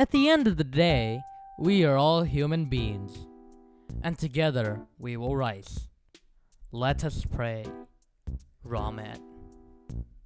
At the end of the day, we are all human beings, and together we will rise. Let us pray. Ramen.